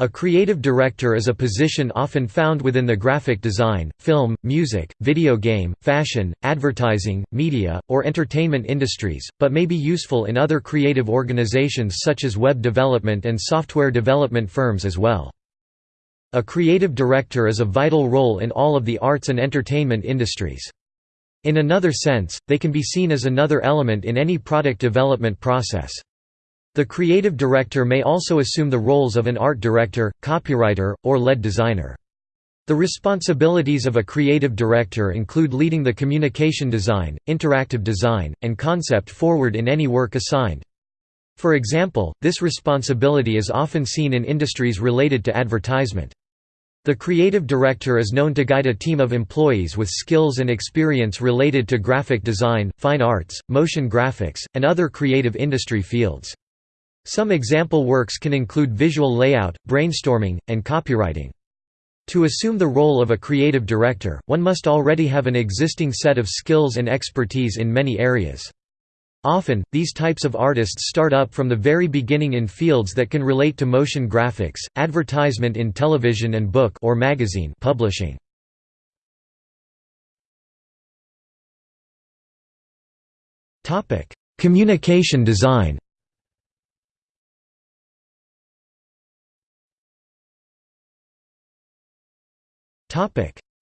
A creative director is a position often found within the graphic design, film, music, video game, fashion, advertising, media, or entertainment industries, but may be useful in other creative organizations such as web development and software development firms as well. A creative director is a vital role in all of the arts and entertainment industries. In another sense, they can be seen as another element in any product development process. The creative director may also assume the roles of an art director, copywriter, or lead designer. The responsibilities of a creative director include leading the communication design, interactive design, and concept forward in any work assigned. For example, this responsibility is often seen in industries related to advertisement. The creative director is known to guide a team of employees with skills and experience related to graphic design, fine arts, motion graphics, and other creative industry fields. Some example works can include visual layout, brainstorming, and copywriting. To assume the role of a creative director, one must already have an existing set of skills and expertise in many areas. Often, these types of artists start up from the very beginning in fields that can relate to motion graphics, advertisement in television and book or magazine publishing. Communication design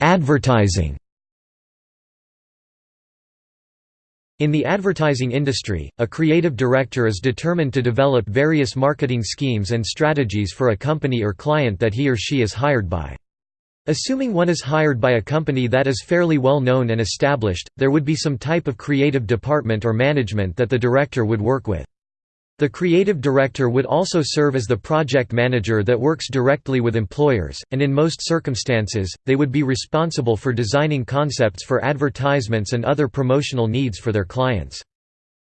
Advertising In the advertising industry, a creative director is determined to develop various marketing schemes and strategies for a company or client that he or she is hired by. Assuming one is hired by a company that is fairly well known and established, there would be some type of creative department or management that the director would work with. The creative director would also serve as the project manager that works directly with employers, and in most circumstances, they would be responsible for designing concepts for advertisements and other promotional needs for their clients.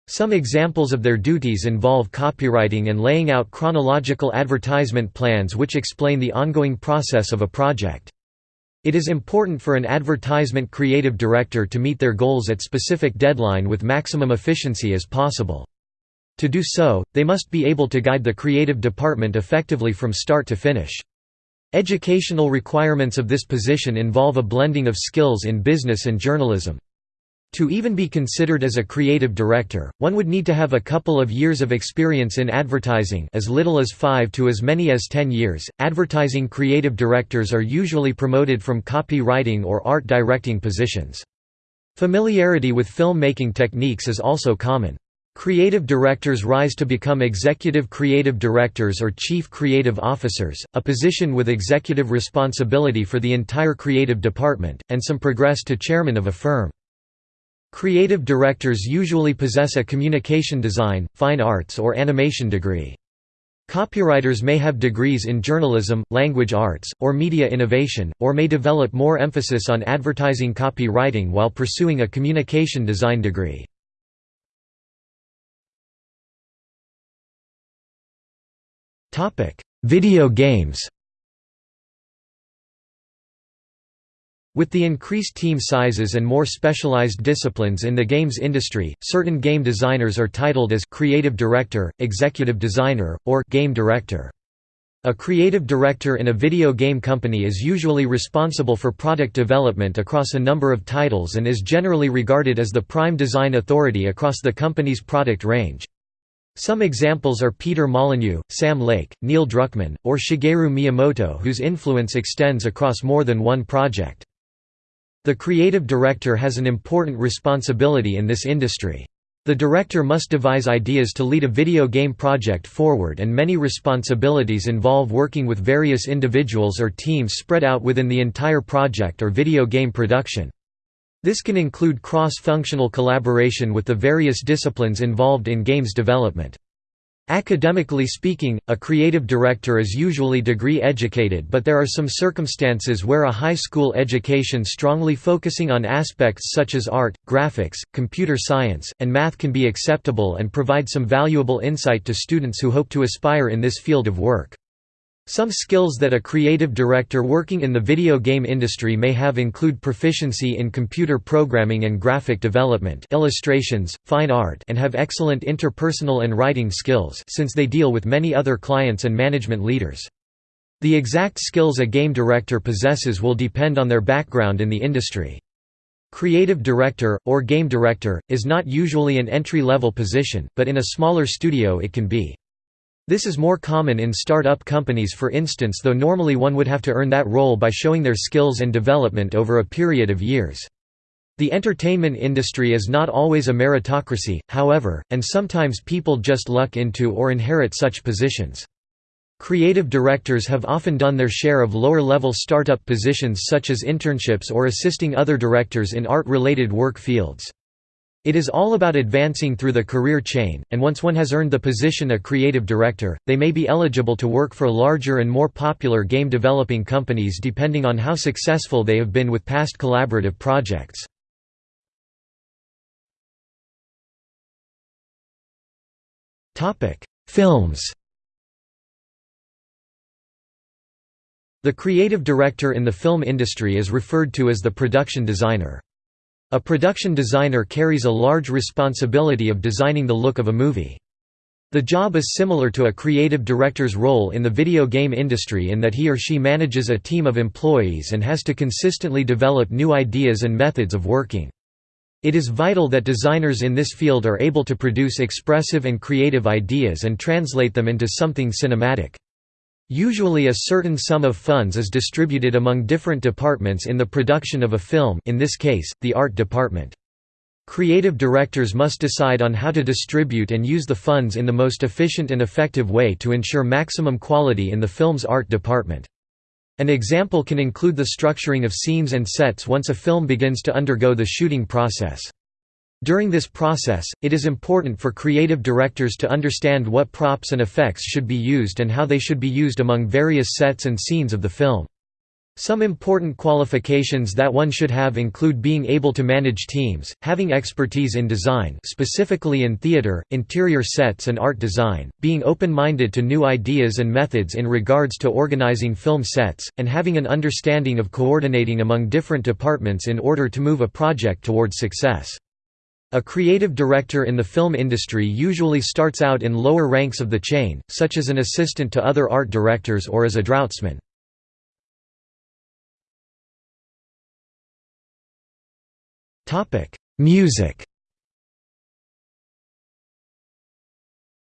Some examples of their duties involve copywriting and laying out chronological advertisement plans which explain the ongoing process of a project. It is important for an advertisement creative director to meet their goals at specific deadline with maximum efficiency as possible. To do so, they must be able to guide the creative department effectively from start to finish. Educational requirements of this position involve a blending of skills in business and journalism. To even be considered as a creative director, one would need to have a couple of years of experience in advertising as little as 5 to as many as 10 years. Advertising creative directors are usually promoted from copywriting or art directing positions. Familiarity with filmmaking techniques is also common. Creative directors rise to become executive creative directors or chief creative officers, a position with executive responsibility for the entire creative department, and some progress to chairman of a firm. Creative directors usually possess a communication design, fine arts or animation degree. Copywriters may have degrees in journalism, language arts, or media innovation, or may develop more emphasis on advertising copywriting while pursuing a communication design degree. Video games With the increased team sizes and more specialized disciplines in the games industry, certain game designers are titled as creative director, executive designer, or game director. A creative director in a video game company is usually responsible for product development across a number of titles and is generally regarded as the prime design authority across the company's product range. Some examples are Peter Molyneux, Sam Lake, Neil Druckmann, or Shigeru Miyamoto whose influence extends across more than one project. The creative director has an important responsibility in this industry. The director must devise ideas to lead a video game project forward and many responsibilities involve working with various individuals or teams spread out within the entire project or video game production. This can include cross-functional collaboration with the various disciplines involved in games development. Academically speaking, a creative director is usually degree-educated but there are some circumstances where a high school education strongly focusing on aspects such as art, graphics, computer science, and math can be acceptable and provide some valuable insight to students who hope to aspire in this field of work. Some skills that a creative director working in the video game industry may have include proficiency in computer programming and graphic development illustrations, fine art and have excellent interpersonal and writing skills since they deal with many other clients and management leaders. The exact skills a game director possesses will depend on their background in the industry. Creative director, or game director, is not usually an entry-level position, but in a smaller studio it can be. This is more common in start-up companies for instance though normally one would have to earn that role by showing their skills and development over a period of years. The entertainment industry is not always a meritocracy, however, and sometimes people just luck into or inherit such positions. Creative directors have often done their share of lower-level startup positions such as internships or assisting other directors in art-related work fields. It is all about advancing through the career chain, and once one has earned the position a creative director, they may be eligible to work for larger and more popular game developing companies depending on how successful they have been with past collaborative projects. Films The creative director in the film industry is referred to as the production designer. A production designer carries a large responsibility of designing the look of a movie. The job is similar to a creative director's role in the video game industry in that he or she manages a team of employees and has to consistently develop new ideas and methods of working. It is vital that designers in this field are able to produce expressive and creative ideas and translate them into something cinematic. Usually a certain sum of funds is distributed among different departments in the production of a film in this case, the art department. Creative directors must decide on how to distribute and use the funds in the most efficient and effective way to ensure maximum quality in the film's art department. An example can include the structuring of scenes and sets once a film begins to undergo the shooting process. During this process, it is important for creative directors to understand what props and effects should be used and how they should be used among various sets and scenes of the film. Some important qualifications that one should have include being able to manage teams, having expertise in design specifically in theater, interior sets and art design, being open-minded to new ideas and methods in regards to organizing film sets, and having an understanding of coordinating among different departments in order to move a project towards success. A creative director in the film industry usually starts out in lower ranks of the chain, such as an assistant to other art directors or as a draughtsman. Music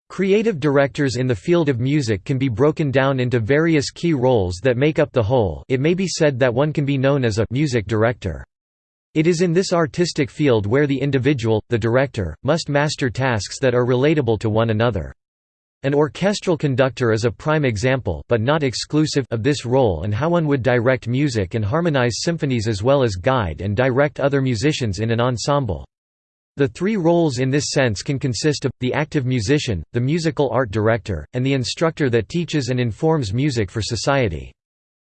Creative directors in the field of music can be broken down into various key roles that make up the whole it may be said that one can be known as a music director. It is in this artistic field where the individual, the director, must master tasks that are relatable to one another. An orchestral conductor is a prime example but not exclusive of this role and how one would direct music and harmonize symphonies as well as guide and direct other musicians in an ensemble. The three roles in this sense can consist of, the active musician, the musical art director, and the instructor that teaches and informs music for society.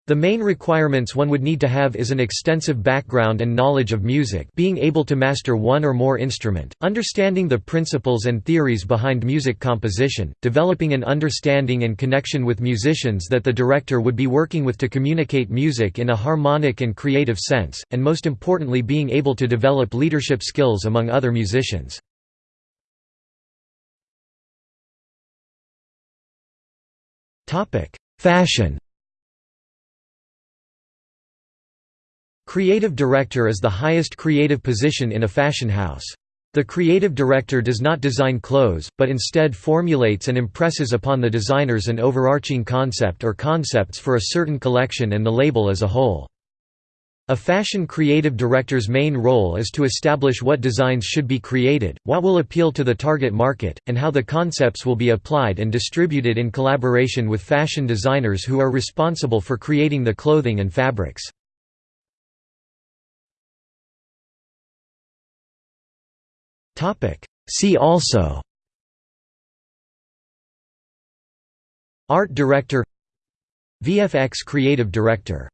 The main requirements one would need to have is an extensive background and knowledge of music being able to master one or more instrument, understanding the principles and theories behind music composition, developing an understanding and connection with musicians that the director would be working with to communicate music in a harmonic and creative sense, and most importantly being able to develop leadership skills among other musicians. Fashion Creative director is the highest creative position in a fashion house. The creative director does not design clothes, but instead formulates and impresses upon the designers an overarching concept or concepts for a certain collection and the label as a whole. A fashion creative director's main role is to establish what designs should be created, what will appeal to the target market, and how the concepts will be applied and distributed in collaboration with fashion designers who are responsible for creating the clothing and fabrics. See also. Art director. VFX creative director